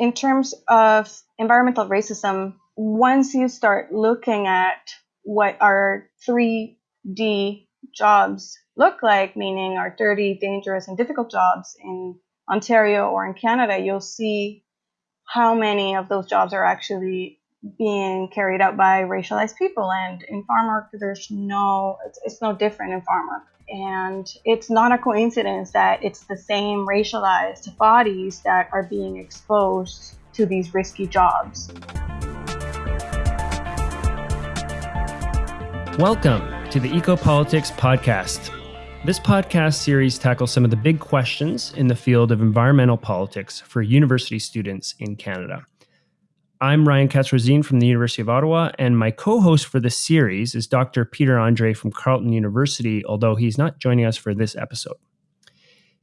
in terms of environmental racism, once you start looking at what our 3D jobs look like, meaning our dirty, dangerous, and difficult jobs in Ontario or in Canada, you'll see how many of those jobs are actually being carried out by racialized people. And in farm work, there's no, it's, it's no different in farm work. And it's not a coincidence that it's the same racialized bodies that are being exposed to these risky jobs. Welcome to the Ecopolitics Podcast. This podcast series tackles some of the big questions in the field of environmental politics for university students in Canada. I'm Ryan Katz-Rosene from the University of Ottawa, and my co-host for this series is Dr. Peter Andrée from Carleton University, although he's not joining us for this episode.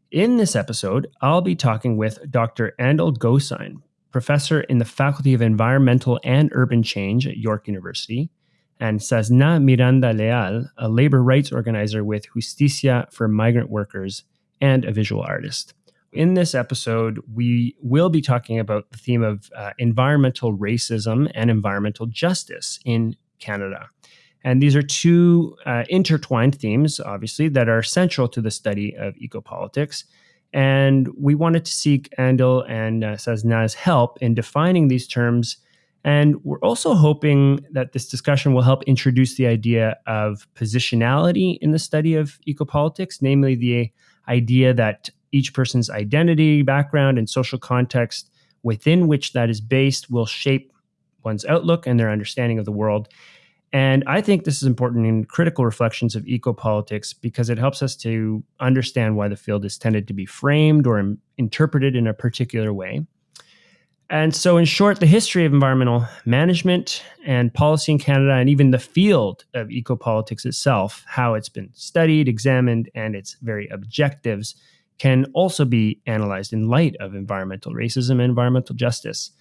In this episode, I'll be talking with Dr. Andil Gosine, professor in the Faculty of Environmental and Urban Change at York University, and Sazna Miranda Leal, a labor rights organizer with Justicia for Migrant Workers and a visual artist. In this episode, we will be talking about the theme of uh, environmental racism and environmental justice in Canada. And these are two uh, intertwined themes, obviously, that are central to the study of ecopolitics. And we wanted to seek Andil and uh, Sazna's help in defining these terms. And we're also hoping that this discussion will help introduce the idea of positionality in the study of ecopolitics, namely the idea that each person's identity, background, and social context within which that is based will shape one's outlook and their understanding of the world. And I think this is important in critical reflections of ecopolitics because it helps us to understand why the field is tended to be framed or Im- interpreted in a particular way. And so, in short, the history of environmental management and policy in Canada, and even the field of ecopolitics itself, how it's been studied, examined, and its very objectives can also be analyzed in light of environmental racism and environmental justice.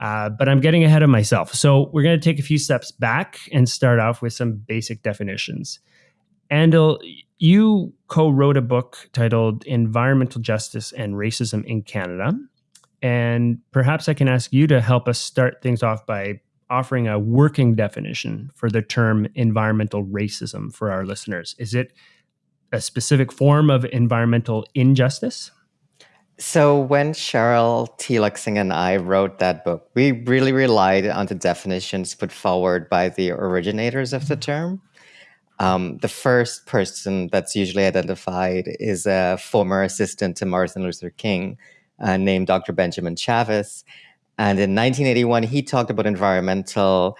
Uh, but I'm getting ahead of myself. So we're going to take a few steps back and start off with some basic definitions. Andil, you co wrote a book titled Environmental Justice and Racism in Canada. And perhaps I can ask you to help us start things off by offering a working definition for the term environmental racism for our listeners. Is it a specific form of environmental injustice? So when Cheryl Teelucksingh and I wrote that book, we really relied on the definitions put forward by the originators of the term. Um, the first person that's usually identified is a former assistant to Martin Luther King uh, named Dr. Benjamin Chavis. And in 1981, he talked about environmental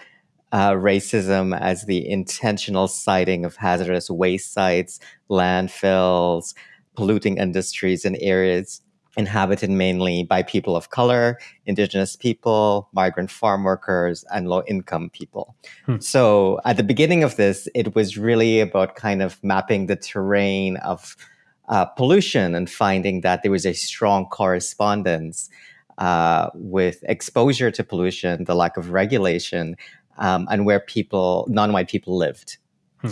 uh, racism as the intentional siting of hazardous waste sites, landfills, polluting industries in areas inhabited mainly by people of color, indigenous people, migrant farm workers, and low income people. Hmm. So at the beginning of this, it was really about kind of mapping the terrain of uh, pollution and finding that there was a strong correspondence uh, with exposure to pollution, the lack of regulation, um, and where people, non-white people, lived. Hmm.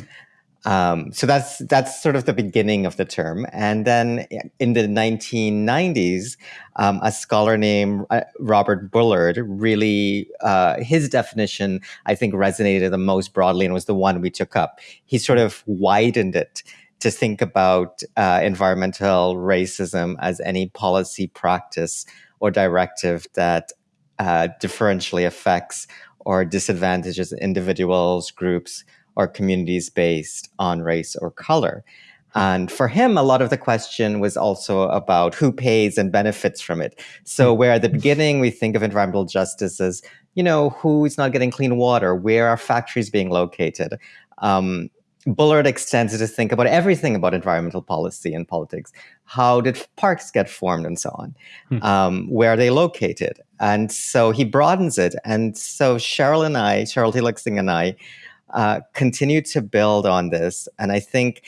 Um, so that's that's sort of the beginning of the term. And then in the 1990s, um, a scholar named uh, Robert Bullard really uh, his definition I think resonated the most broadly and was the one we took up. He sort of widened it to think about uh, environmental racism as any policy practice or directive that uh, differentially affects or disadvantages individuals, groups, or communities based on race or color. And for him, a lot of the question was also about who pays and benefits from it. So, hmm. where at the beginning we think of environmental justice as, you know, who's not getting clean water, where are factories being located, um, Bullard extends it to think about everything about environmental policy and politics. How did parks get formed and so on? Hmm. Um, where are they located? And so he broadens it. And so Cheryl and I, Cheryl Teelucksingh and I, uh, continue to build on this. And I think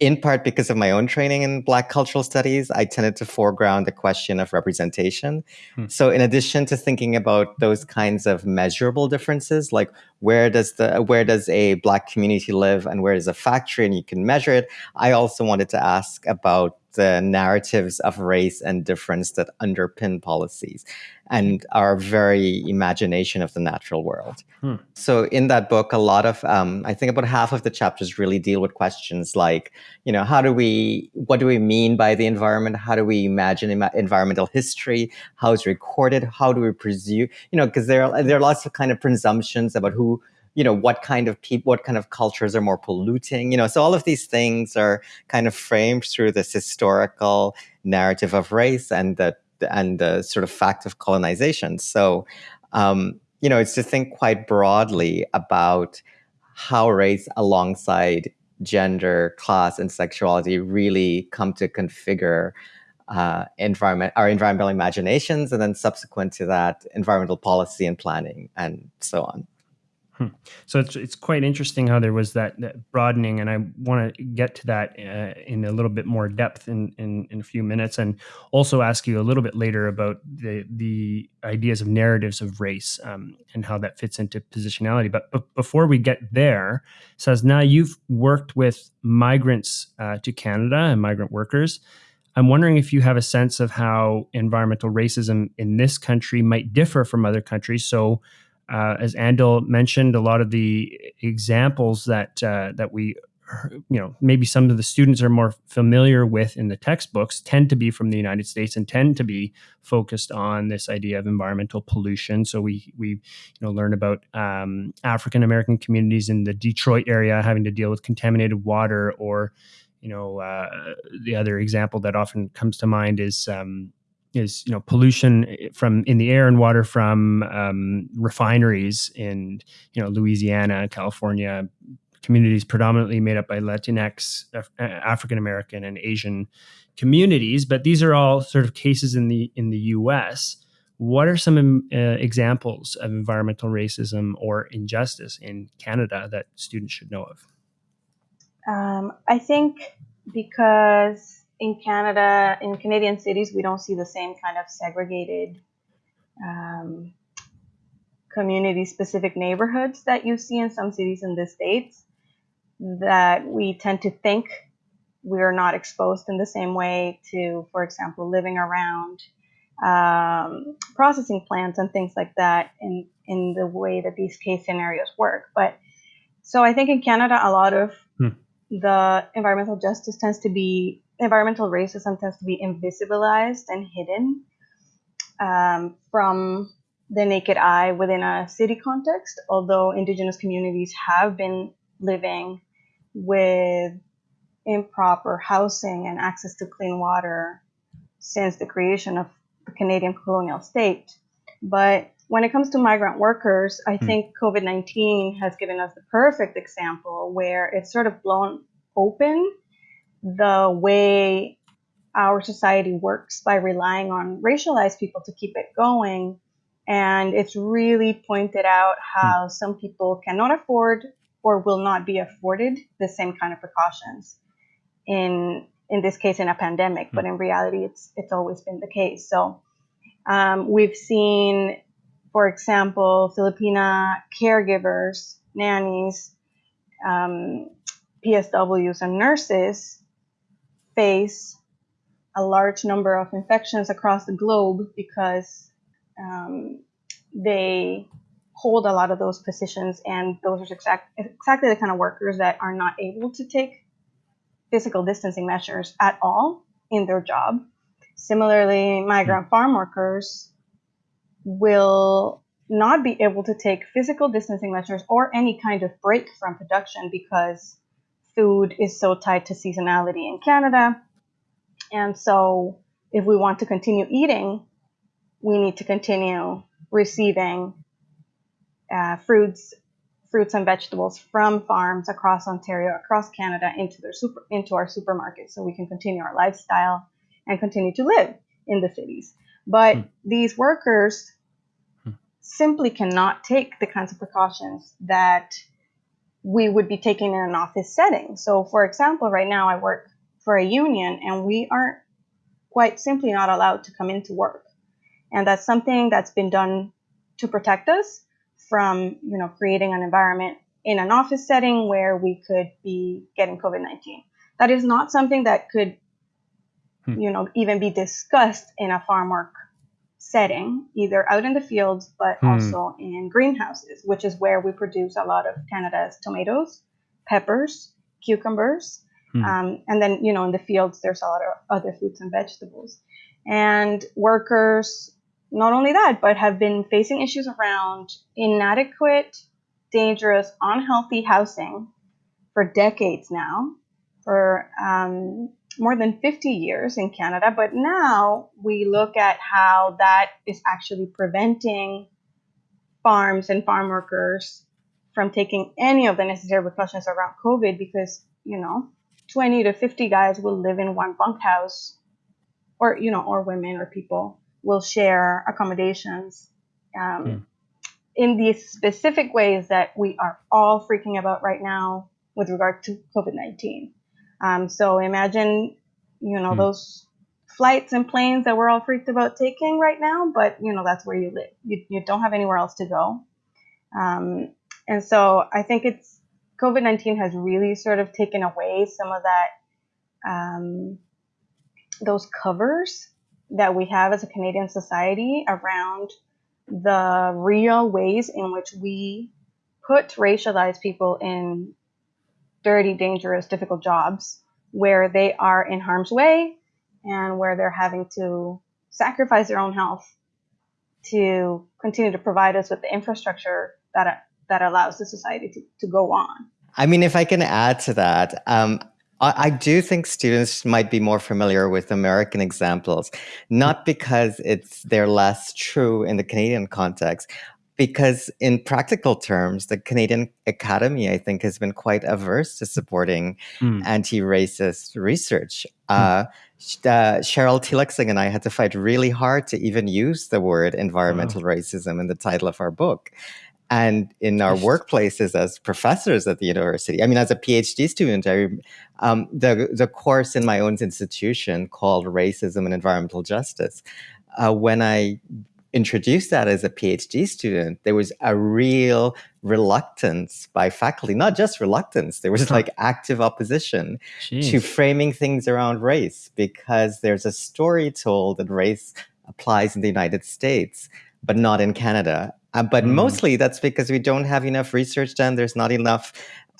in part because of my own training in Black cultural studies, I tended to foreground the question of representation. Hmm. So, in addition to thinking about those kinds of measurable differences, like where does the where does a Black community live and where is a factory, and you can measure it, I also wanted to ask about the narratives of race and difference that underpin policies and our very imagination of the natural world. Hmm. So, in that book, a lot of, um, I think about half of the chapters really deal with questions like, you know, how do we, what do we mean by the environment? How do we imagine Im- environmental history? How is recorded? How do we presume, you know, because there are, there are lots of kind of presumptions about who, you know what kind of people what kind of cultures are more polluting you know so all of these things are kind of framed through this historical narrative of race and the and the sort of fact of colonization. So um, you know it's to think quite broadly about how race alongside gender class and sexuality really come to configure uh, environment our environmental imaginations and then subsequent to that environmental policy and planning and so on Hmm. So it's it's quite interesting how there was that, that broadening, and I want to get to that uh, in a little bit more depth in, in, in a few minutes, and also ask you a little bit later about the the ideas of narratives of race um, and how that fits into positionality. But, before we get there, Sazna you've worked with migrants uh, to Canada and migrant workers. I'm wondering if you have a sense of how environmental racism in this country might differ from other countries. So uh, as Andil mentioned, a lot of the examples that uh, that we, you know, maybe some of the students are more familiar with in the textbooks tend to be from the United States and tend to be focused on this idea of environmental pollution. So we we you know learn about um, African American communities in the Detroit area having to deal with contaminated water, or you know, uh, the other example that often comes to mind is um, is you know pollution eh, from in the air and water from um, refineries in you know Louisiana, California, communities predominantly made up by Latinx, African American, and Asian communities. But these are all sort of cases in the in the U.S. What are some uh, examples of environmental racism or injustice in Canada that students should know of? Um, I think because in Canada, in Canadian cities, we don't see the same kind of segregated um, community specific neighborhoods that you see in some cities in the States. That we tend to think we're not exposed in the same way to, for example, living around um, processing plants and things like that in, in the way that these case scenarios work. But so I think in Canada, a lot of hmm. the environmental justice tends to be environmental racism tends to be invisibilized and hidden um, from the naked eye within a city context, although indigenous communities have been living with improper housing and access to clean water since the creation of the Canadian colonial state. But when it comes to migrant workers, I mm. think COVID 19 has given us the perfect example where it's sort of blown open the way our society works by relying on racialized people to keep it going. And it's really pointed out how mm. some people cannot afford or will not be afforded the same kind of precautions in in this case in a pandemic, mm. but in reality it's it's always been the case. So um, we've seen, for example, Filipina caregivers, nannies, um, PSWs, and nurses face a large number of infections across the globe because um, they hold a lot of those positions, and those are exact, exactly the kind of workers that are not able to take physical distancing measures at all in their job. Similarly, migrant farm workers will not be able to take physical distancing measures or any kind of break from production because food is so tied to seasonality in Canada. And so, if we want to continue eating, we need to continue receiving uh, fruits, fruits and vegetables from farms across Ontario, across Canada, into their super, into our supermarkets, so we can continue our lifestyle and continue to live in the cities. But mm. these workers mm. simply cannot take the kinds of precautions that we would be taking in an office setting. So, for example, right now I work for a union and we are quite simply not allowed to come into work. And that's something that's been done to protect us from, you know, creating an environment in an office setting where we could be getting COVID 19. That is not something that could hmm. you know, even be discussed in a farm work setting, either out in the fields, but hmm. also in greenhouses, which is where we produce a lot of Canada's tomatoes, peppers, cucumbers. Hmm. Um, and then, you know, in the fields, there's a lot of other fruits and vegetables. And workers, not only that, but have been facing issues around inadequate, dangerous, unhealthy housing for decades now, for um, more than 50 years in Canada. But now we look at how that is actually preventing farms and farm workers from taking any of the necessary precautions around COVID because, you know, 20 to 50 guys will live in one bunkhouse or, you know, or women or people will share accommodations um, mm. in these specific ways that we are all freaking about right now with regard to COVID 19. Um, so imagine, you know, mm. those flights and planes that we're all freaked about taking right now, but, you know, that's where you live. You, you don't have anywhere else to go. Um, and so I think it's COVID 19 has really sort of taken away some of that, um, those covers that we have as a Canadian society around the real ways in which we put racialized people in dirty, dangerous, difficult jobs where they are in harm's way and where they're having to sacrifice their own health to continue to provide us with the infrastructure that that allows the society to, to go on. I mean, if I can add to that, um, I, I do think students might be more familiar with American examples, not because it's they're less true in the Canadian context, because in practical terms, the Canadian Academy, I think, has been quite averse to supporting mm. anti-racist research. Mm. Uh, uh, Cheryl Teelucksingh and I had to fight really hard to even use the word environmental wow. racism in the title of our book and in our workplaces as professors at the university. I mean, as a PhD student, I, um, the the course in my own institution called Racism and Environmental Justice. Uh, when I introduced that as a PhD student, there was a real reluctance by faculty, not just reluctance, there was like active opposition Jeez. to framing things around race because there's a story told that race applies in the United States, but not in Canada. Uh, but mm. mostly that's because we don't have enough research done. There's not enough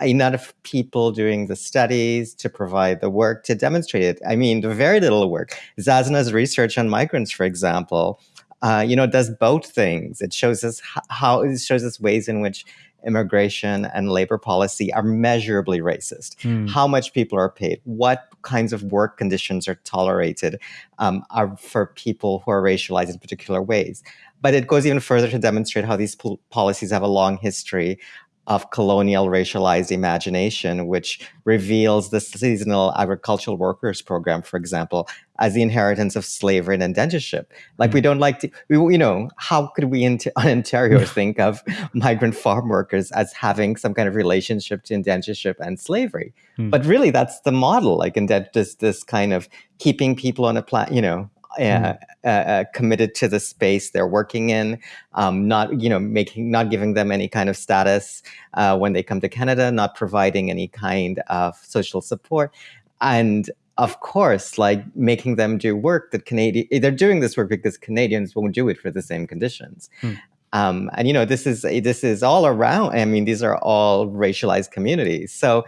enough people doing the studies to provide the work to demonstrate it. I mean, very little work. Sazna's research on migrants, for example, uh, you know, it does both things. It shows us how it shows us ways in which immigration and labor policy are measurably racist. Mm. How much people are paid, what kinds of work conditions are tolerated um, are for people who are racialized in particular ways. But it goes even further to demonstrate how these policies have a long history of colonial racialized imagination, which reveals the seasonal agricultural workers program, for example, as the inheritance of slavery and indentureship. Like we mm. don't like to, we, you know, how could we in Ontario think of migrant farm workers as having some kind of relationship to indentureship and slavery? Hmm. But really, that's the model, like in this this kind of keeping people on a planet, you know, uh, uh, uh, committed to the space they're working in, um, not you know making not giving them any kind of status uh, when they come to Canada, not providing any kind of social support, and of course, like making them do work that Canadian they're doing this work because Canadians won't do it for the same conditions. Hmm. Um, and you know this is this is all around. I mean, these are all racialized communities, so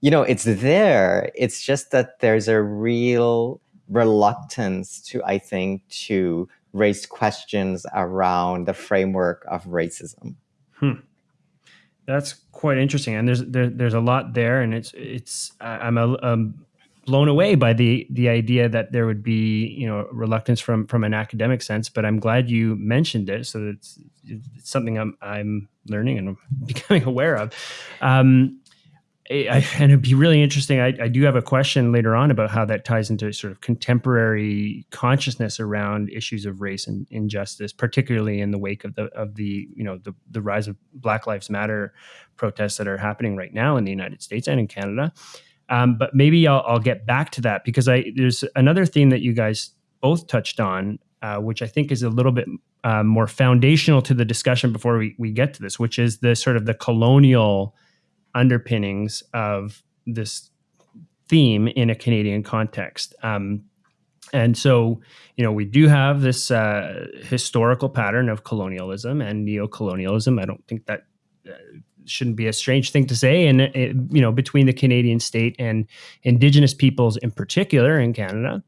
you know it's there. It's just that there's a real reluctance to, I think, to raise questions around the framework of racism. Hmm. That's quite interesting, and there's there, there's a lot there, and it's it's I'm a, blown away by the the idea that there would be you know reluctance from from an academic sense. But I'm glad you mentioned it, so it's, it's something I'm I'm learning and becoming aware of. Um, I, and it'd be really interesting. I, I, do have a question later on about how that ties into sort of contemporary consciousness around issues of race and injustice, particularly in the wake of the of the you know the the rise of Black Lives Matter protests that are happening right now in the United States and in Canada. Um, but maybe I'll, I'll, get back to that because I there's another theme that you guys both touched on, uh, which I think is a little bit uh, more foundational to the discussion before we, we get to this, which is the sort of the colonial underpinnings of this theme in a Canadian context. Um, and so, you know, we do have this uh, historical pattern of colonialism and neo-colonialism. I don't think that uh, shouldn't be a strange thing to say. And it, you know, between the Canadian state and Indigenous peoples in particular in Canada,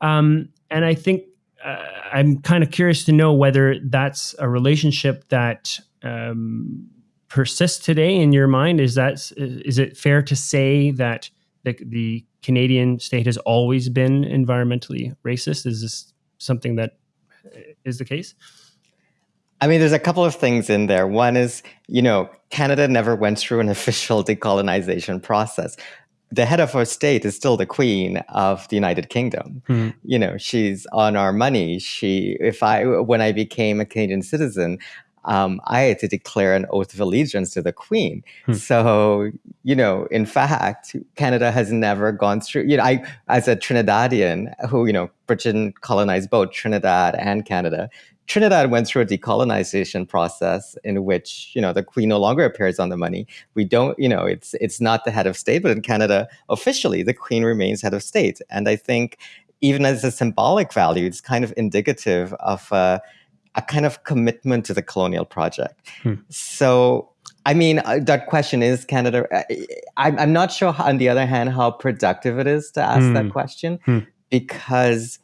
um, and I think uh, I'm kind of curious to know whether that's a relationship that um, persists today in your mind. Is that is it fair to say that the, the Canadian state has always been environmentally racist? Is this something that is the case? I mean, there's a couple of things in there. One is, you know, Canada never went through an official decolonization process. The head of our state is still the queen of the United Kingdom. Mm. You know, she's on our money. She, if I, when I became a Canadian citizen, um, I had to declare an oath of allegiance to the Queen. Hmm. So, you know, in fact, Canada has never gone through, you know, I, as a Trinidadian who, you know, Britain colonized both Trinidad and Canada, Trinidad went through a decolonization process in which, you know, the queen no longer appears on the money. We don't, you know, it's it's not the head of state, but in Canada, officially, the queen remains head of state. And I think even as a symbolic value, it's kind of indicative of uh, a kind of commitment to the colonial project. Hmm. So, I mean, uh, that question is Canada. Uh, I'm, I'm not sure, how, on the other hand, how productive it is to ask hmm. that question hmm. because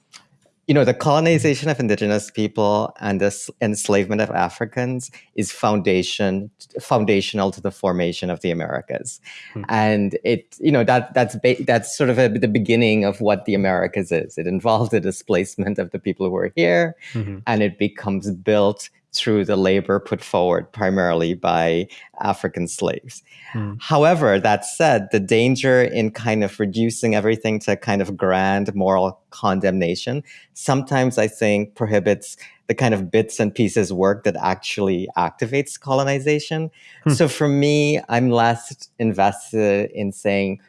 you know, the colonization of indigenous people and the enslavement of Africans is foundation foundational to the formation of the Americas, hmm. and it you know that that's that's sort of a, the beginning of what the Americas is. It involved the displacement of the people who were here, mm-hmm. and it becomes built through the labor put forward primarily by African slaves. Mm. However, that said, the danger in kind of reducing everything to kind of grand moral condemnation sometimes I think prohibits the kind of bits and pieces work that actually activates colonization. Hmm. So for me, I'm less invested in saying,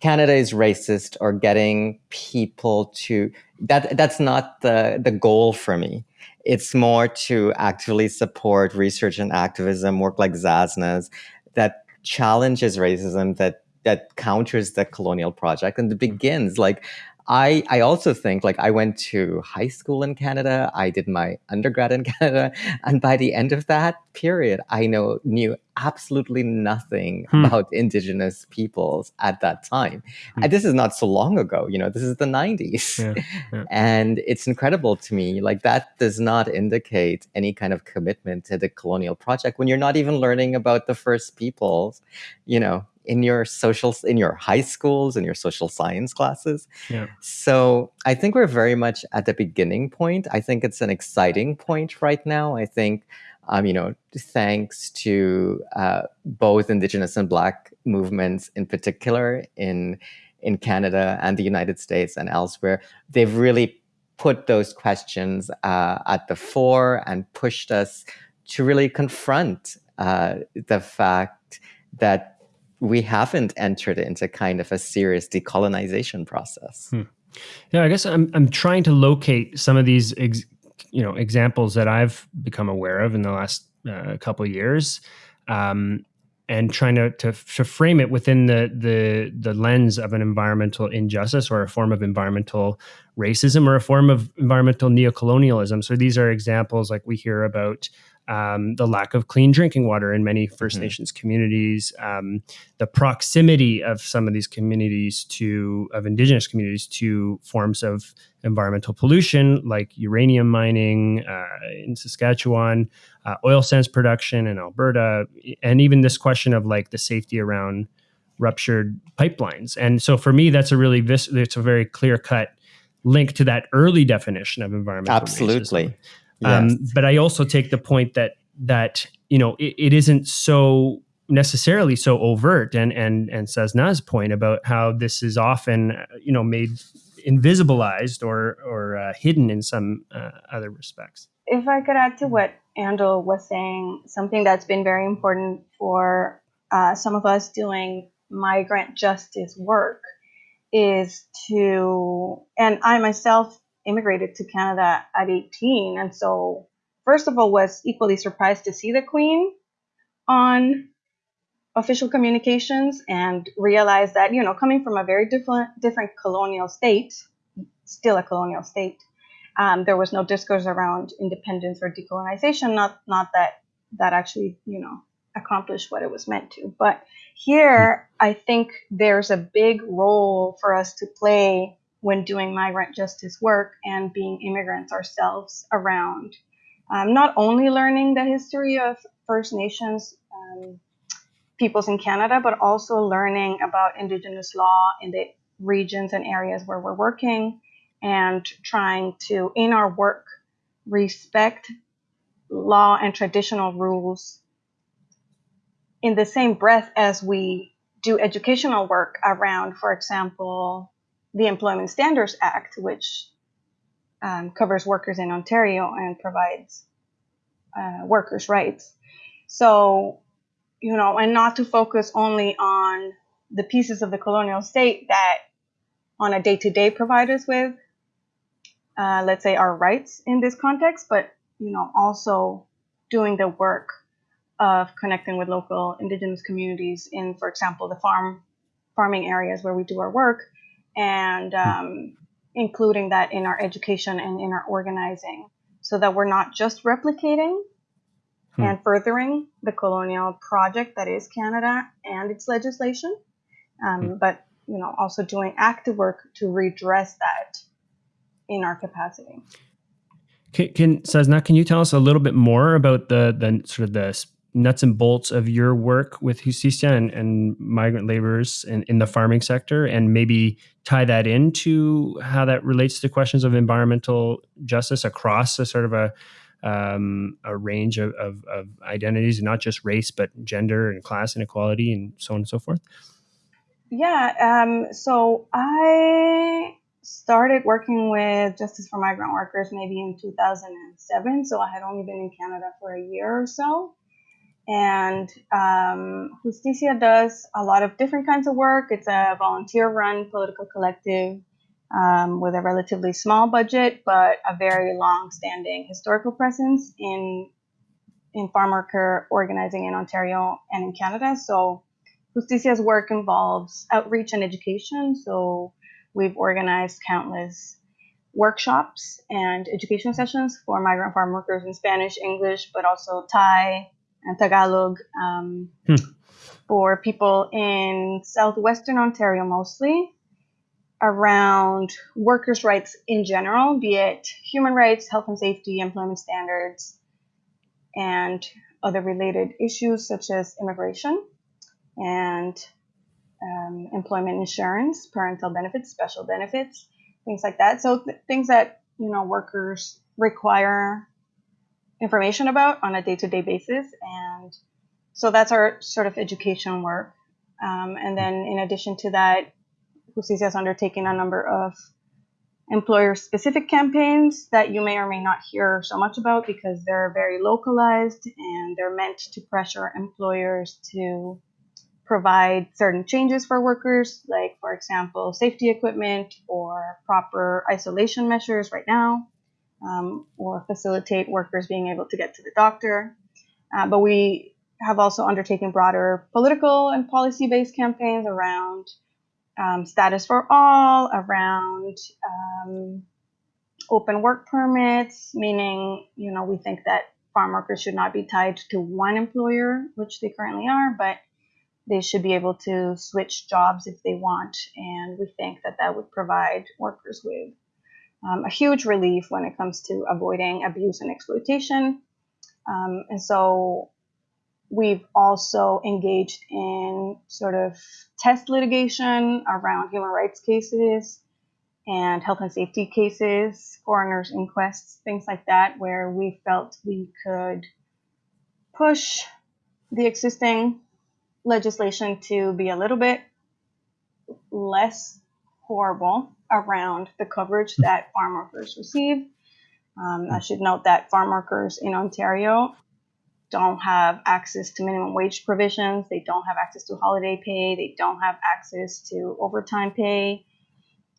Canada is racist or getting people to that that's not the the goal for me. It's more to actively support research and activism, work like Sazna's, that challenges racism, that that counters the colonial project and begins. Like I I also think like I went to high school in Canada, I did my undergrad in Canada, and by the end of that period, I know knew absolutely nothing hmm. about indigenous peoples at that time. Hmm. And this is not so long ago, you know, this is the 90s. Yeah, yeah. And it's incredible to me like that does not indicate any kind of commitment to the colonial project when you're not even learning about the first peoples, you know, in your social in your high schools and your social science classes. Yeah. So I think we're very much at the beginning point. I think it's an exciting point right now. I think um, you know, thanks to uh, both Indigenous and Black movements in particular in in Canada and the United States and elsewhere, they've really put those questions uh, at the fore and pushed us to really confront uh, the fact that we haven't entered into kind of a serious decolonization process. Hmm. Yeah, I guess I'm I'm trying to locate some of these you know examples that I've become aware of in the last uh, couple years. Um, and trying to, to, to frame it within the the the lens of an environmental injustice or a form of environmental racism or a form of environmental neocolonialism. So these are examples like we hear about um, the lack of clean drinking water in many 1st mm-hmm. Nations communities, um, the proximity of some of these communities to of Indigenous communities to forms of environmental pollution like uranium mining uh, in Saskatchewan, uh, oil sands production in Alberta, and even this question of like the safety around ruptured pipelines. And so for me, that's a really vis- it's a very clear cut link to that early definition of environmental absolutely. Racism. Um, but I also take the point that that you know it, it isn't so necessarily so overt, and and and Sazna's point about how this is often you know made invisibilized or or uh, hidden in some uh, other respects. If I could add to what Andil was saying, something that's been very important for uh, some of us doing migrant justice work is to, and I myself immigrated to Canada at 18. And so, first of all, was equally surprised to see the Queen on official communications and realized that, you know, coming from a very different, different colonial state, still a colonial state. Um, there was no discourse around independence or decolonization. Not not that that actually you know accomplished what it was meant to. But here, I think there's a big role for us to play when doing migrant justice work and being immigrants ourselves around. Um, not only learning the history of First Nations um, peoples in Canada, but also learning about Indigenous law in the regions and areas where we're working and trying to, in our work, respect law and traditional rules in the same breath as we do educational work around, for example, the Employment Standards Act, which um, covers workers in Ontario and provides uh, workers' rights. So, you know, and not to focus only on the pieces of the colonial state that on a day to day provide us with, uh, let's say, our rights in this context, but, you know, also doing the work of connecting with local indigenous communities in, for example, the farm farming areas where we do our work, and um, including that in our education and in our organizing, so that we're not just replicating hmm. and furthering the colonial project that is Canada and its legislation, um, hmm. but you know also doing active work to redress that in our capacity. Can, can Sazna, can you tell us a little bit more about the the sort of the nuts and bolts of your work with Justicia and, and migrant laborers in, in the farming sector and maybe tie that into how that relates to questions of environmental justice across a sort of a um, a range of, of, of identities not just race but gender and class inequality and so on and so forth? Yeah um, so i started working with justice for migrant workers maybe in 2007 so i had only been in canada for a year or so and um, Justicia does a lot of different kinds of work. It's a volunteer run political collective um, with a relatively small budget, but a very long standing historical presence in, in farm worker organizing in Ontario and in Canada. So Justicia's work involves outreach and education. So we've organized countless workshops and education sessions for migrant farm workers in Spanish, English, but also Thai, and Tagalog um, hmm. for people in southwestern Ontario mostly around workers' rights in general, be it human rights, health and safety, employment standards, and other related issues such as immigration and um, employment insurance, parental benefits, special benefits, things like that. So th- things that you know workers require information about on a day-to-day basis. And so that's our sort of education work. Um, and then in addition to that Justicia has undertaken a number of employer specific campaigns that you may or may not hear so much about because they're very localized and they're meant to pressure employers to provide certain changes for workers, like, for example, safety equipment or proper isolation measures right now um, or facilitate workers being able to get to the doctor. Uh, but we have also undertaken broader political and policy based campaigns around um, status for all, around um, open work permits, meaning, you know, we think that farm workers should not be tied to one employer, which they currently are, but they should be able to switch jobs if they want. And we think that that would provide workers with um, a huge relief when it comes to avoiding abuse and exploitation. Um, and so we've also engaged in sort of test litigation around human rights cases and health and safety cases, coroner's inquests, things like that, where we felt we could push the existing legislation to be a little bit less horrible around the coverage that farm workers receive. Um, I should note that farm workers in Ontario don't have access to minimum wage provisions, they don't have access to holiday pay, they don't have access to overtime pay.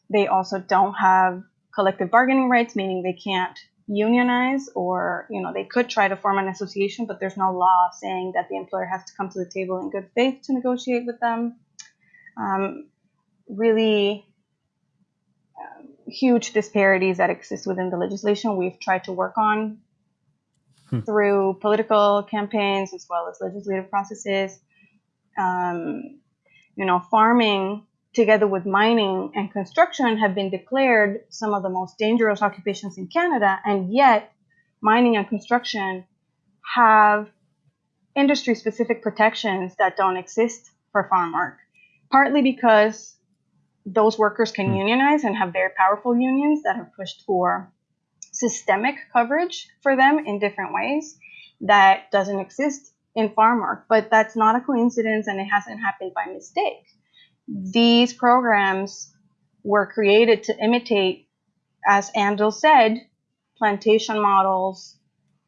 They also don't have collective bargaining rights, meaning they can't unionize or you know they could try to form an association but there's no law saying that the employer has to come to the table in good faith to negotiate with them um, really huge disparities that exist within the legislation we've tried to work on hmm. through political campaigns as well as legislative processes. Um, you know, farming together with mining and construction have been declared some of the most dangerous occupations in Canada, and yet mining and construction have industry specific protections that don't exist for farm work, partly because those workers can hmm. unionize and have very powerful unions that have pushed for systemic coverage for them in different ways that doesn't exist in farm work. But that's not a coincidence and it hasn't happened by mistake. These programs were created to imitate, as Andil said, plantation models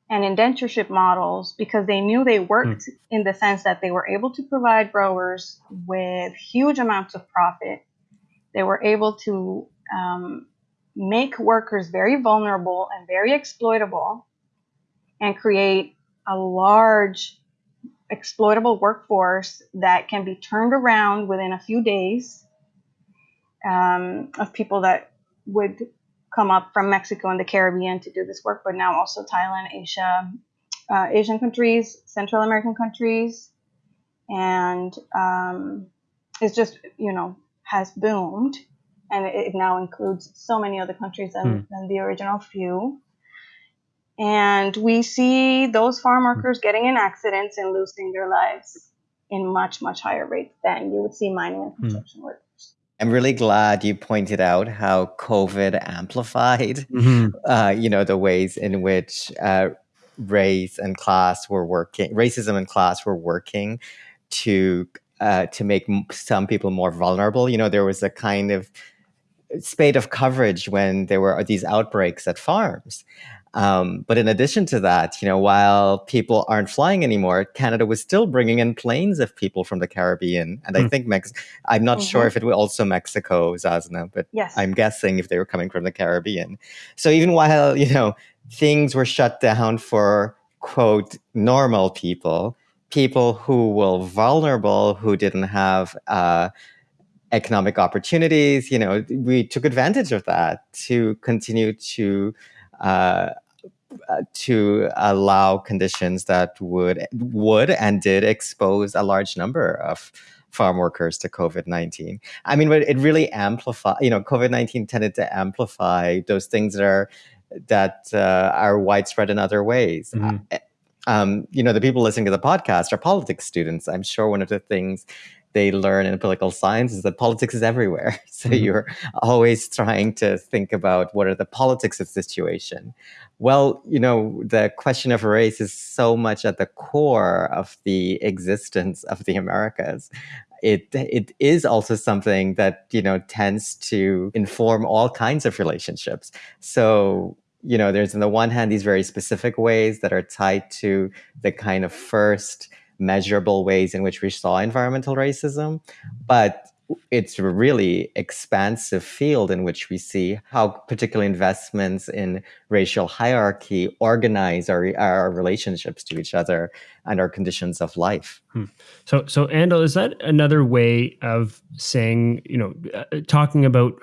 and indentureship models because they knew they worked mm. in the sense that they were able to provide growers with huge amounts of profit. They were able to um, make workers very vulnerable and very exploitable and create a large exploitable workforce that can be turned around within a few days um, of people that would come up from Mexico and the Caribbean to do this work, but now also Thailand, Asia, uh, Asian countries, Central American countries, and um, it's just you know has boomed, and it, now includes so many other countries than, mm. than the original few. And we see those farm workers getting in accidents and losing their lives in much, much higher rates than you would see mining and hmm. construction mm. workers. I'm really glad you pointed out how COVID amplified, mm-hmm. uh, you know, the ways in which uh, race and class were working, racism and class were working to uh, to make some people more vulnerable. You know, there was a kind of spate of coverage when there were these outbreaks at farms. Um, but in addition to that, you know, while people aren't flying anymore, Canada was still bringing in planes of people from the Caribbean, and mm. I hmm. think Mex. I'm not mm-hmm. sure if it was also Mexico, Sazna, but yes. I'm guessing if they were coming from the Caribbean. So even while you know things were shut down for quote normal people, people who were vulnerable, who didn't have uh, economic opportunities, you know, we took advantage of that to continue to uh, uh, to allow conditions that would would and did expose a large number of farm workers to COVID nineteen. I mean, it really amplified. You know, COVID nineteen tended to amplify those things that are that uh, are widespread in other ways. Mm-hmm. Uh, um, you know, the people listening to the podcast are politics students. I'm sure one of the things they learn in political science is that politics is everywhere. So mm-hmm. you're always trying to think about what are the politics of situation. Well, you know, the question of race is so much at the core of the existence of the Americas. It it is also something that you know tends to inform all kinds of relationships. So you know, there's on the one hand these very specific ways that are tied to the kind of first measurable ways in which we saw environmental racism, but it's a really expansive field in which we see how particular investments in racial hierarchy organize our, our relationships to each other and our conditions of life. Hmm. So, so Andil, is that another way of saying, you know, uh, talking about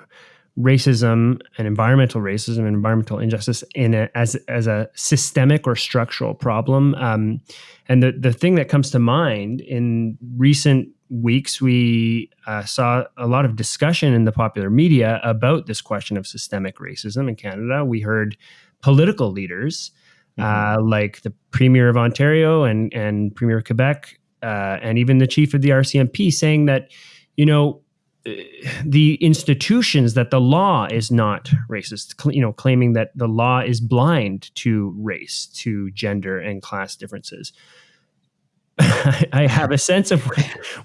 racism and environmental racism and environmental injustice in a, as as a systemic or structural problem. Um, and the the thing that comes to mind in recent weeks, we uh, saw a lot of discussion in the popular media about this question of systemic racism in Canada. We heard political leaders mm-hmm. uh, like the Premier of Ontario and and Premier of Quebec, uh, and even the chief of the RCMP saying that you know the institutions that the law is not racist, you know, claiming that the law is blind to race, to gender and class differences. I have a sense of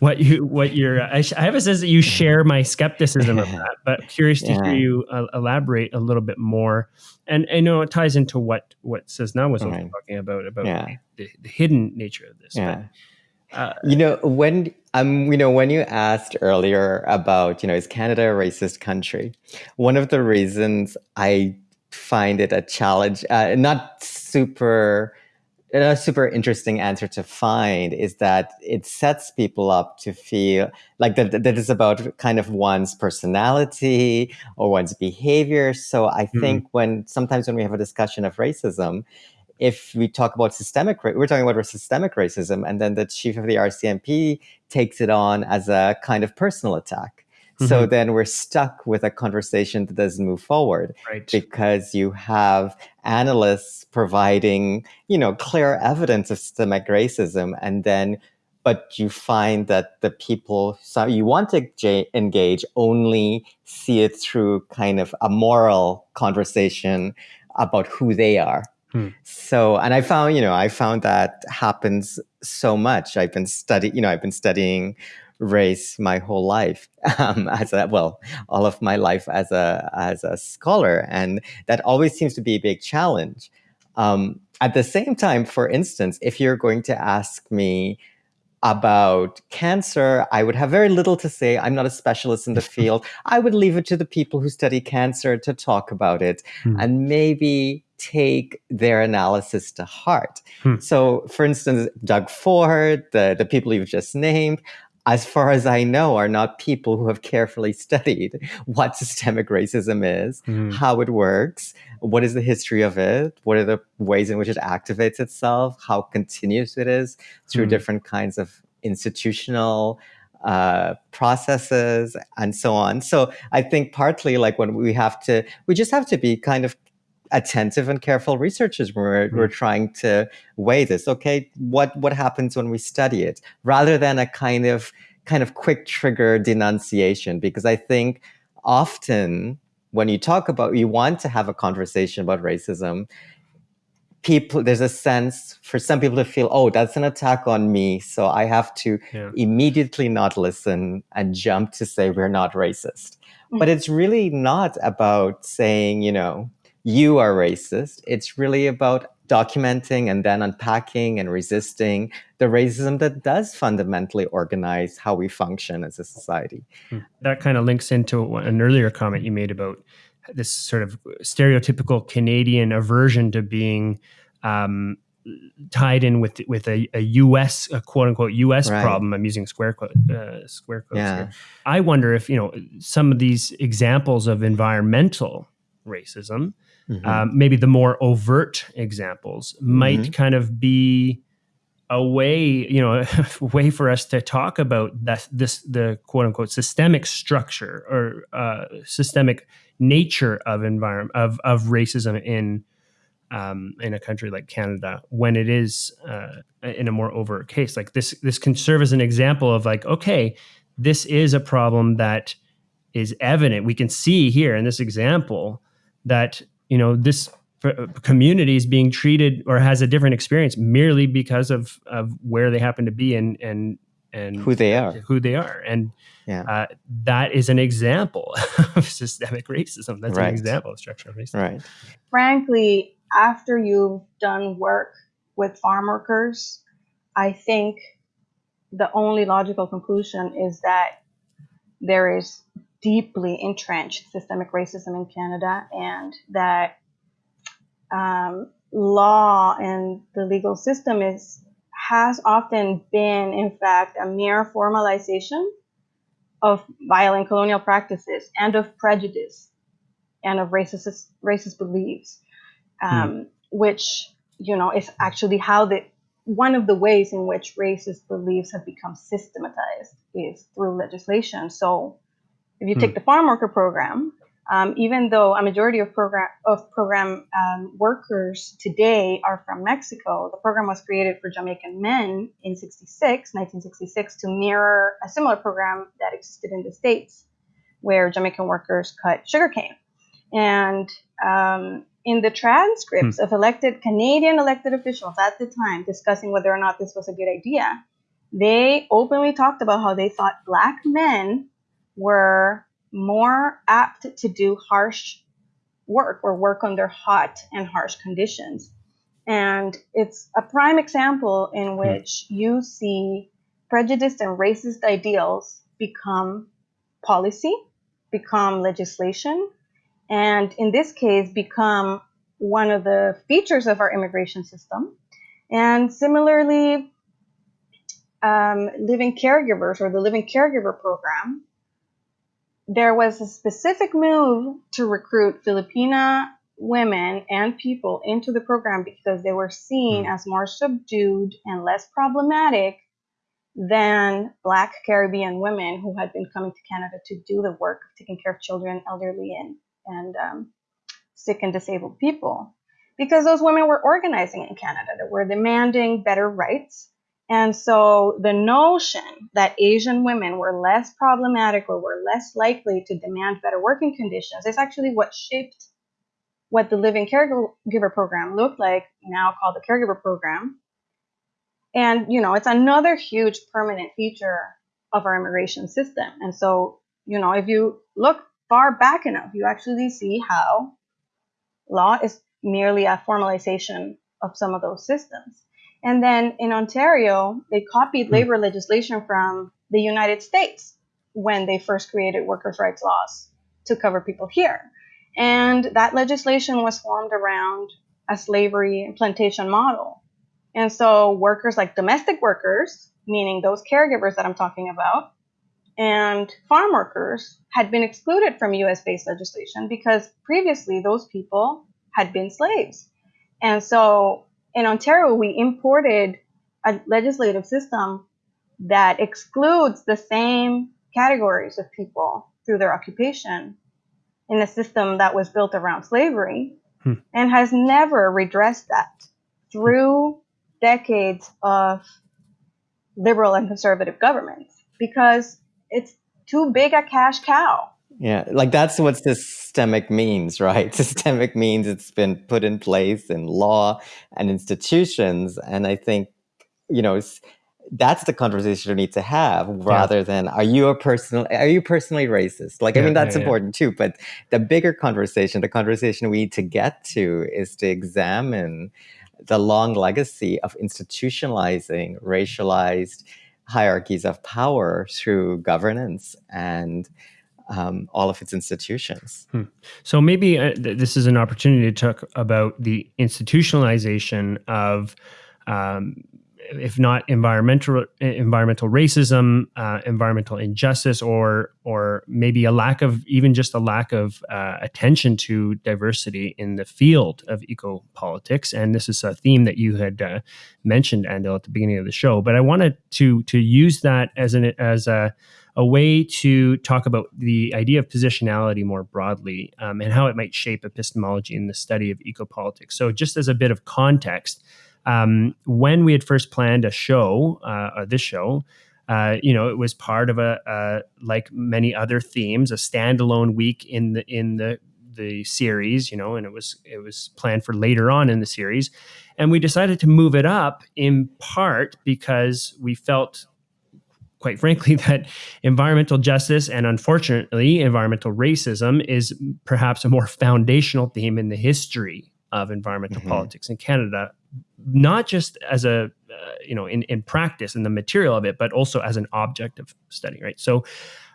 what you what you're. I, have a sense that you share my skepticism of that, but curious to yeah. hear you uh, elaborate a little bit more. And I know it ties into what what Sazna was right. talking about about yeah. the, the, hidden nature of this. Yeah. But, uh, you know, when um, you know, when you asked earlier about, you know, is Canada a racist country? One of the reasons I find it a challenge, uh, not super a super interesting answer to find is that it sets people up to feel like that, that is about kind of one's personality or one's behavior. So I mm-hmm. think when sometimes when we have a discussion of racism, if we talk about systemic, we're talking about systemic racism, and then the chief of the RCMP takes it on as a kind of personal attack. Mm-hmm. So then we're stuck with a conversation that doesn't move forward right. because you have analysts providing, you know, clear evidence of systemic racism, and then but you find that the people so you want to engage only see it through kind of a moral conversation about who they are Hmm. So, and I found, you know, I found that happens so much. I've been studying, you know, I've been studying race my whole life um, as a well all of my life as a as a scholar and that always seems to be a big challenge um, at the same time for instance if you're going to ask me about cancer, I would have very little to say. I'm not a specialist in the field. I would leave it to the people who study cancer to talk about it hmm. and maybe take their analysis to heart. Hmm. So, for instance, Doug Ford, the, the people you've just named, as far as I know, are not people who have carefully studied what systemic racism is, mm. how it works, what is the history of it, what are the ways in which it activates itself, how continuous it is through mm. different kinds of institutional uh, processes and so on. So I think partly like when we have to, we just have to be kind of attentive and careful researchers when we're, mm. we're trying to weigh this. Okay, what what happens when we study it, rather than a kind of kind of quick trigger denunciation? Because I think often when you talk about you want to have a conversation about racism, people there's a sense for some people to feel oh that's an attack on me so i have to yeah. immediately not listen and jump to say we're not racist mm. but it's really not about saying you know you are racist. It's really about documenting and then unpacking and resisting the racism that does fundamentally organize how we function as a society. Hmm. That kind of links into an earlier comment you made about this sort of stereotypical Canadian aversion to being um, tied in with with a, a U.S. A quote unquote U.S. Right. problem. I'm using square quote uh, square quotes yeah. here. I wonder if you know some of these examples of environmental racism Mm-hmm. Um, maybe the more overt examples might mm-hmm. kind of be a way, you know, a way for us to talk about that this the quote unquote systemic structure or uh, systemic nature of environment of of racism in um, in a country like Canada when it is uh, in a more overt case. Like this, this can serve as an example of like, okay, this is a problem that is evident. We can see here in this example that you know this uh, community is being treated or has a different experience merely because of of where they happen to be and and and who they are. who they are. And yeah. Uh, that is an example of systemic racism. That's right. an example of structural racism. Right. Frankly after you've done work with farm workers i think the only logical conclusion is that there is deeply entrenched systemic racism in Canada, and that um, law and the legal system is has often been, in fact, a mere formalization of violent colonial practices and of prejudice and of racist racist beliefs, um, mm. which you know is actually how the one of the ways in which racist beliefs have become systematized is through legislation. So if you hmm. take the farm worker program, um, even though a majority of program of program um, workers today are from Mexico, the program was created for Jamaican men in 66, 1966, to mirror a similar program that existed in the States, where Jamaican workers cut sugarcane. And um, in the transcripts hmm. of elected Canadian elected officials at the time discussing whether or not this was a good idea, they openly talked about how they thought black men were more apt to do harsh work or work under hot and harsh conditions. And it's a prime example in hmm. which you see prejudiced and racist ideals become policy, become legislation, and in this case, become one of the features of our immigration system. And similarly, um, living caregivers or the living caregiver program, there was a specific move to recruit Filipina women and people into the program because they were seen mm. as more subdued and less problematic than Black Caribbean women who had been coming to Canada to do the work of taking care of children, elderly, and, and um, sick and disabled people. Because those women were organizing in Canada, they were demanding better rights. And so the notion that Asian women were less problematic or were less likely to demand better working conditions is actually what shaped what the Living Caregiver Program looked like, now called the Caregiver Program, and, you know, it's another huge permanent feature of our immigration system. And so, you know, if you look far back enough, you actually see how law is merely a formalization of some of those systems. And then in Ontario, they copied hmm. labor legislation from the United States when they first created workers' rights laws to cover people here. And that legislation was formed around a slavery and plantation model and so workers like domestic workers, meaning those caregivers that I'm talking about, and farm workers had been excluded from US based legislation because previously those people had been slaves. And so in Ontario, we imported a legislative system that excludes the same categories of people through their occupation in a system that was built around slavery hmm. and has never redressed that through decades of liberal and conservative governments because it's too big a cash cow. Yeah, like that's what systemic means, right? Systemic means it's been put in place in law and institutions. And I think, you know, that's the conversation we need to have rather yeah. than are you a personal are you personally racist like yeah, i mean that's yeah, important too but the bigger conversation the conversation we need to get to is to examine the long legacy of institutionalizing racialized hierarchies of power through governance and um, all of its institutions. Hmm. So maybe uh, th- this is an opportunity to talk about the institutionalization of um, if not environmental environmental racism, uh, environmental injustice, or or maybe a lack of even just a lack of uh, attention to diversity in the field of eco politics. And this is a theme that you had uh, mentioned, Andil, at the beginning of the show. But I wanted to to use that as an as a a way to talk about the idea of positionality more broadly um, and how it might shape epistemology in the study of eco politics. So, just as a bit of context um, when we had first planned a show, uh, this show, uh, you know, it was part of a, uh, like many other themes, a standalone week in the in the the series, you know, and it was it was planned for later on in the series, and we decided to move it up in part because we felt quite frankly, that environmental justice and unfortunately environmental racism is perhaps a more foundational theme in the history of environmental mm-hmm. politics in Canada not just as a uh, you know in in practice and the material of it, but also as an object of study. Right. So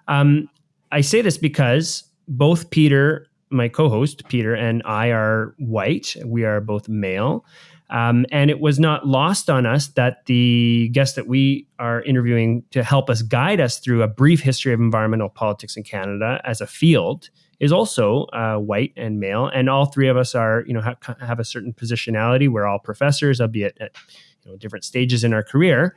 um, I say this because both Peter, my co-host Peter, and I are white. We are both male. Um, and it was not lost on us that the guest that we are interviewing to help us guide us through a brief history of environmental politics in Canada as a field is also uh, white and male, and all three of us are, you know, ha- have a certain positionality. We're all professors, albeit at you know different stages in our career.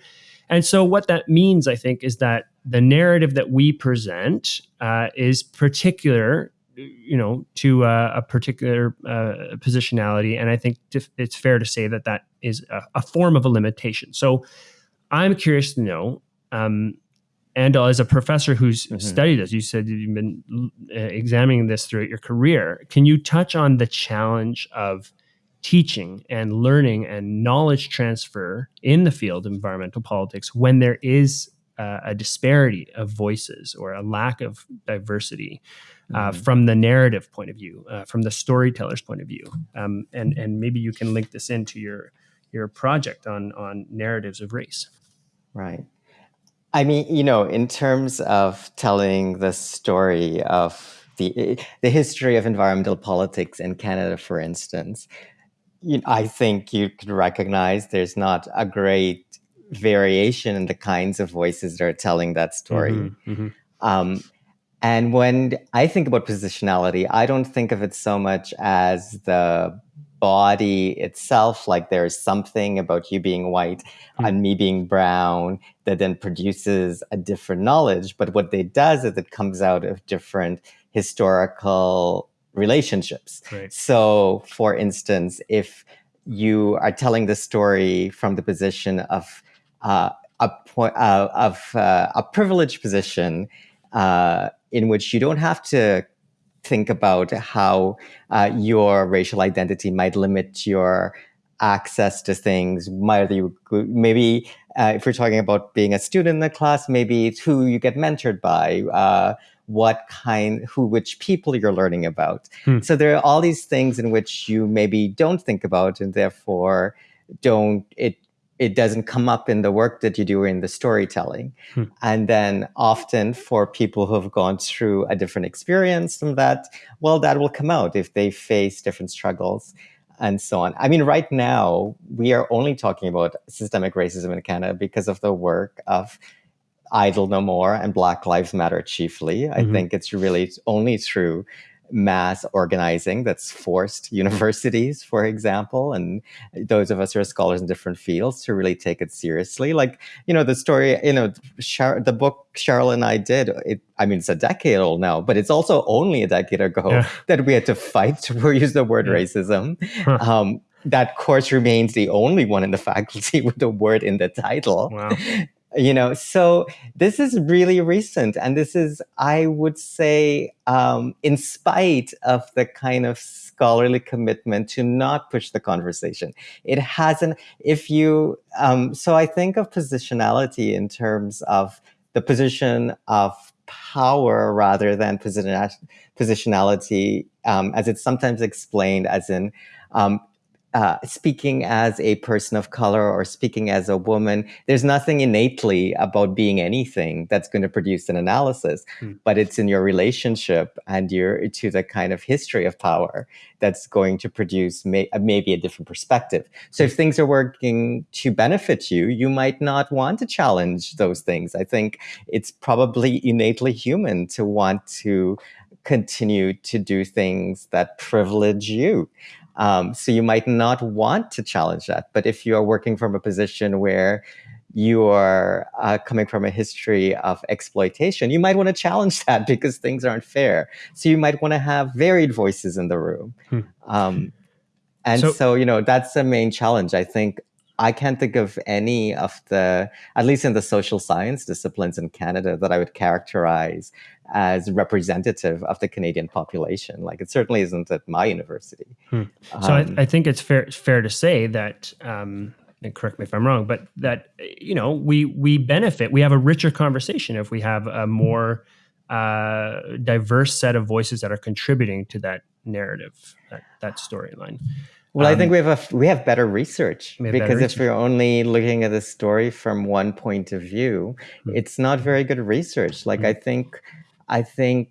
And so, what that means, I think, is that the narrative that we present uh, is particular, you know, to uh, a particular uh, positionality, and I think it's fair to say that that is a, a form of a limitation. So, I'm curious to know. Um, and as a professor who's mm-hmm. studied this, you said you've been uh, examining this throughout your career. Can you touch on the challenge of teaching and learning and knowledge transfer in the field of environmental politics when there is uh, a disparity of voices or a lack of diversity uh, mm-hmm. from the narrative point of view, uh, from the storyteller's point of view, um, and and maybe you can link this into your your project on on narratives of race. Right. I mean, you know, in terms of telling the story of the the history of environmental politics in Canada, for instance, you know, I think you could recognize there's not a great variation in the kinds of voices that are telling that story. Mm-hmm, mm-hmm. Um, and when I think about positionality, I don't think of it so much as the body itself, like there's something about you being white mm-hmm. and me being brown that then produces a different knowledge. But what it does is it comes out of different historical relationships. Right. So, for instance, if you are telling the story from the position of uh, a point uh, of uh, a privileged position uh, in which you don't have to think about how uh, your racial identity might limit your access to things. Might you maybe uh, if we're talking about being a student in the class, maybe it's who you get mentored by, uh, what kind, who, which people you're learning about. Hmm. So there are all these things in which you maybe don't think about, and therefore don't it it doesn't come up in the work that you do in the storytelling. Hmm. And then often for people who have gone through a different experience from that, well, that will come out if they face different struggles and so on. I mean, right now, we are only talking about systemic racism in Canada because of the work of Idle No More and Black Lives Matter chiefly. I mm-hmm. think it's really only through mass organizing that's forced universities, for example, and those of us who are scholars in different fields to really take it seriously. Like, you know, the story, you know, Char- the book Cheryl and I did, it, I mean, it's a decade old now, but it's also only a decade ago yeah. that we had to fight to use the word yeah. racism. Huh. Um, that course remains the only one in the faculty with the word in the title. Wow you know so this is really recent and this is i would say um, in spite of the kind of scholarly commitment to not push the conversation it hasn't if you um, so i think of positionality in terms of the position of power rather than position, positionality um, as it's sometimes explained as in um, uh, speaking as a person of color or speaking as a woman, there's nothing innately about being anything that's going to produce an analysis, mm. but it's in your relationship and your to the kind of history of power that's going to produce may, uh, maybe a different perspective. So if things are working to benefit you, you might not want to challenge those things. I think it's probably innately human to want to continue to do things that privilege you. Um, so you might not want to challenge that. But if you are working from a position where you are uh, coming from a history of exploitation, you might want to challenge that because things aren't fair. So you might want to have varied voices in the room. Hmm. Um, and so, so, you know, that's the main challenge. I think I can't think of any of the, at least in the social science disciplines in Canada, that I would characterize as representative of the Canadian population. Like it certainly isn't at my university. Hmm. So um, I, I, think it's fair fair to say that. Um, and correct me if I'm wrong, but that you know we we benefit. We have a richer conversation if we have a more uh, diverse set of voices that are contributing to that narrative, that, that storyline. Well, um, I think um, we have a we have better research have because better if we're only looking at the story from one point of view, mm-hmm. it's not very good research. Like mm-hmm. I think, I think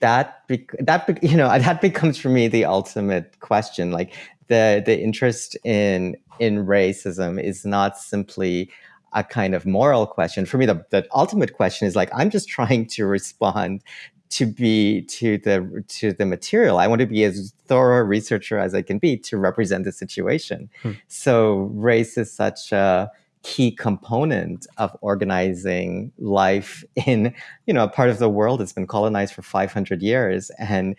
that that you know that becomes for me the ultimate question. Like the the interest in in racism is not simply a kind of moral question. For me, the, the ultimate question is like, I'm just trying to respond to be to the to the material. I want to be as thorough a researcher as I can be to represent the situation. Hmm. So race is such a key component of organizing life in you know a part of the world that's been colonized for 500 years and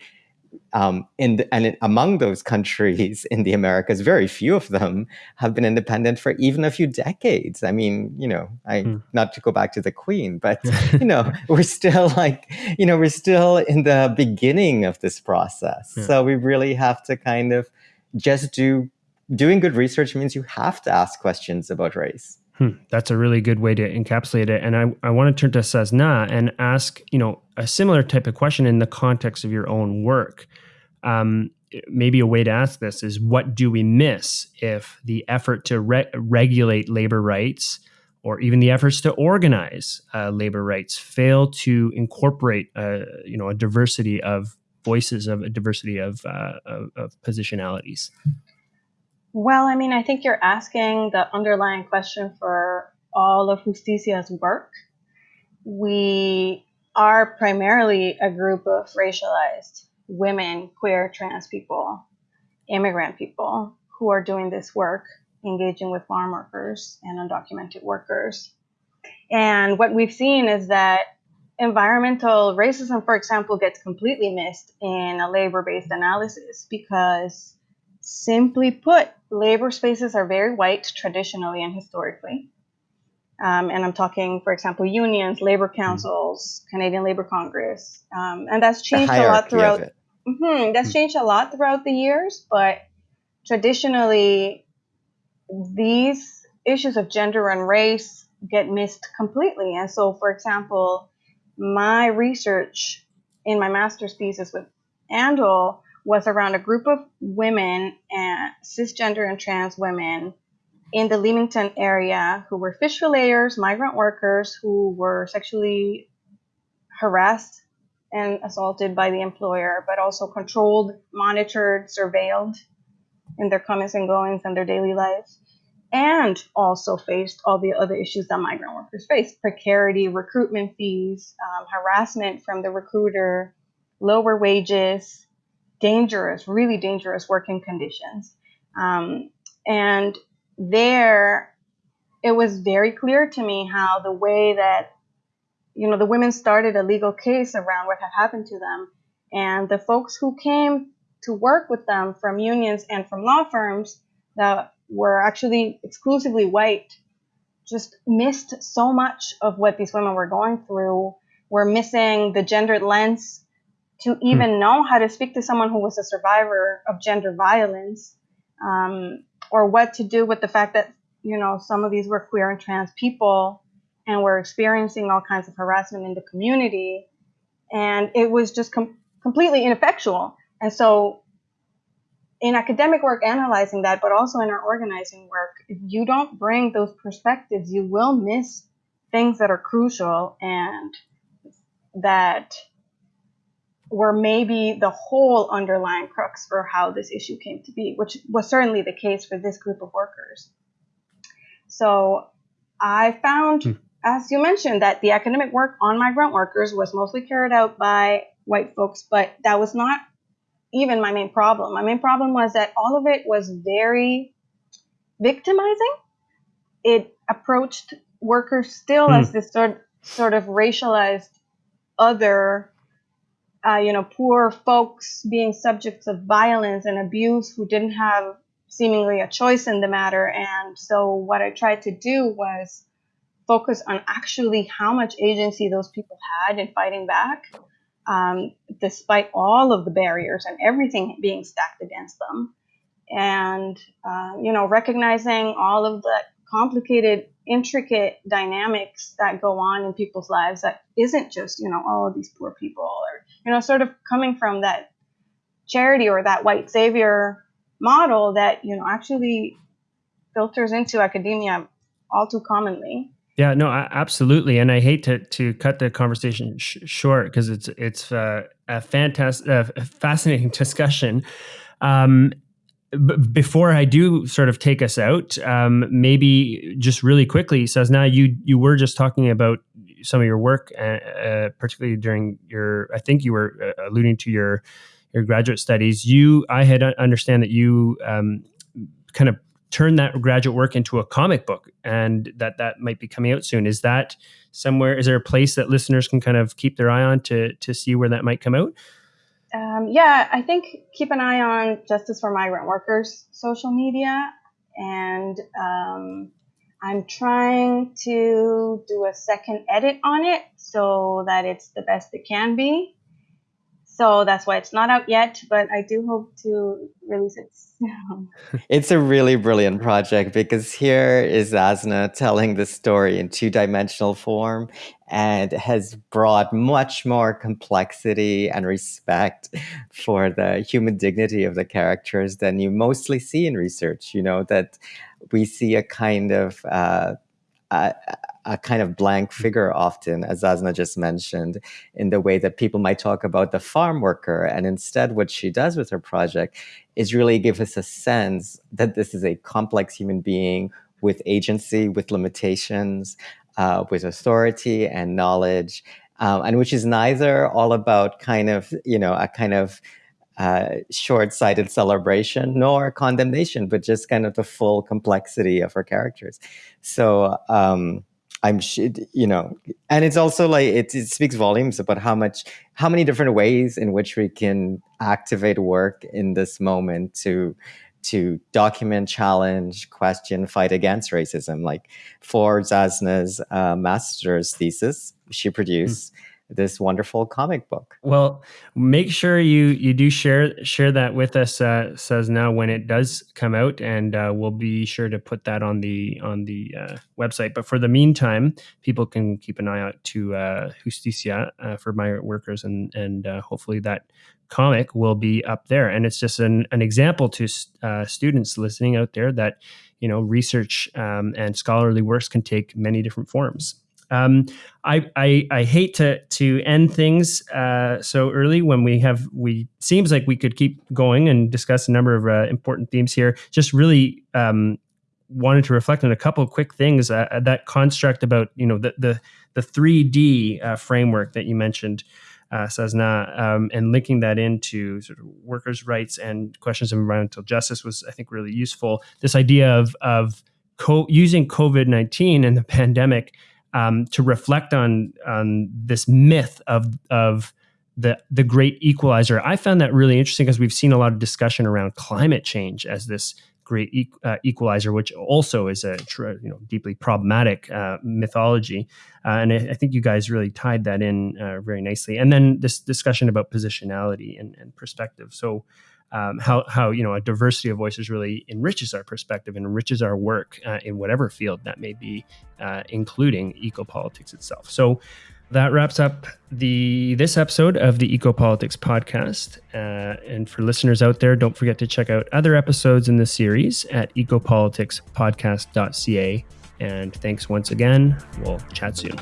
um, in the, and among those countries in the Americas, very few of them have been independent for even a few decades. I mean, you know, I mm. not to go back to the Queen, but you know, we're still like, you know, we're still in the beginning of this process. Yeah. So we really have to kind of just do doing good research means you have to ask questions about race. Hmm, that's a really good way to encapsulate it. And I, I want to turn to Sazna and ask, you know, a similar type of question in the context of your own work. Um, maybe a way to ask this is what do we miss if the effort to re- regulate labor rights or even the efforts to organize uh, labor rights fail to incorporate, uh, you know, a diversity of voices, of a diversity of, uh, of, of positionalities? Well, I mean, I think you're asking the underlying question for all of Justicia's work. We are primarily a group of racialized women, queer, trans people, immigrant people who are doing this work, engaging with farm workers and undocumented workers. And what we've seen is that environmental racism, for example, gets completely missed in a labor based analysis because, simply put, labor spaces are very white traditionally and historically. Um, and I'm talking, for example, unions, labor mm-hmm. councils, mm-hmm. Canadian Labor Congress, um, and that's changed a lot throughout. Mm-hmm, that's mm-hmm. changed a lot throughout the years, but traditionally, these issues of gender and race get missed completely. And so, for example, my research in my master's thesis with Andil was around a group of women and cisgender and trans women in the Leamington area who were fish filleters, migrant workers who were sexually harassed and assaulted by the employer, but also controlled, monitored, surveilled in their comings and goings and their daily lives, and also faced all the other issues that migrant workers face precarity, recruitment fees, um, harassment from the recruiter, lower wages, dangerous, really dangerous working conditions. Um, and there, it was very clear to me how the way that, you know, the women started a legal case around what had happened to them. And the folks who came to work with them from unions and from law firms that were actually exclusively white just missed so much of what these women were going through. Were missing the gendered lens to hmm. even hmm. know how to speak to someone who was a survivor of gender violence. Um, or what to do with the fact that you know some of these were queer and trans people and were experiencing all kinds of harassment in the community and it was just com- completely ineffectual and so in academic work analyzing that but also in our organizing work if you don't bring those perspectives you will miss things that are crucial and that were maybe the whole underlying crux for how this issue came to be, which was certainly the case for this group of workers. So I found, hmm. as you mentioned, that the academic work on migrant workers was mostly carried out by white folks, but that was not even my main problem. My main problem was that all of it was very victimizing. It approached workers still hmm. as this sort, sort of racialized other uh, you know, poor folks being subjects of violence and abuse who didn't have seemingly a choice in the matter. And so what I tried to do was focus on actually how much agency those people had in fighting back, um, despite all of the barriers and everything being stacked against them. And, uh, you know, recognizing all of the complicated, intricate dynamics that go on in people's lives that isn't just, you know, all oh, of these poor people or, you know, sort of coming from that charity or that white savior model that, you know, actually filters into academia all too commonly. Yeah, no, absolutely, and I hate to to cut the conversation sh- short because it's it's uh, a fantastic, uh, fascinating discussion. Um, before I do sort of take us out, um, maybe just really quickly, now you you were just talking about some of your work, uh, uh, particularly during your, I think you were uh, alluding to your your graduate studies. You, I had understand that you um, kind of turned that graduate work into a comic book, and that that might be coming out soon. Is that somewhere? Is there a place that listeners can kind of keep their eye on to to see where that might come out? Um, yeah, I think keep an eye on Justice for Migrant Workers social media. And um, I'm trying to do a second edit on it so that it's the best it can be. So that's why it's not out yet, but I do hope to release it soon. it's a really brilliant project because here is Asna telling the story in two dimensional form and has brought much more complexity and respect for the human dignity of the characters than you mostly see in research. You know, that we see a kind of uh, uh, a kind of blank figure often, as Sazna just mentioned, in the way that people might talk about the farm worker. And instead, what she does with her project is really give us a sense that this is a complex human being with agency, with limitations, uh, with authority and knowledge, um, and which is neither all about kind of, you know, a kind of uh, short-sighted celebration nor condemnation, but just kind of the full complexity of her characters. So um, I'm, you know, and it's also like it, it speaks volumes about how much, how many different ways in which we can activate work in this moment to to document, challenge, question, fight against racism. Like for Sazna's uh, master's thesis, she produced. Mm this wonderful comic book. Well, make sure you you do share share that with us, uh, Sazna when it does come out, and uh, we'll be sure to put that on the on the uh, website. But for the meantime, people can keep an eye out to uh, Justicia uh, for migrant workers, and and uh, hopefully that comic will be up there. And it's just an an example to uh, students listening out there that you know research um, and scholarly works can take many different forms. Um, I, I, I hate to to end things uh, so early when we have we seems like we could keep going and discuss a number of uh, important themes here. Just really um, wanted to reflect on a couple of quick things. Uh, uh that construct about you know the the the three D uh, framework that you mentioned. Uh, Sazna, um, and linking that into sort of workers' rights and questions of environmental justice was, I think, really useful. This idea of of co- using COVID nineteen and the pandemic um, to reflect on on this myth of of the the great equalizer. I found that really interesting because we've seen a lot of discussion around climate change as this great e- uh, equalizer, which also is a you know deeply problematic uh, mythology. Uh, and I, I, think you guys really tied that in uh, very nicely. And then this discussion about positionality and, and perspective. So um, how how you know a diversity of voices really enriches our perspective and enriches our work uh, in whatever field that may be, uh, including ecopolitics itself. So that wraps up the this episode of the Ecopolitics podcast. Uh, and for listeners out there, don't forget to check out other episodes in the series at ecopoliticspodcast.ca. And thanks once again. We'll chat soon.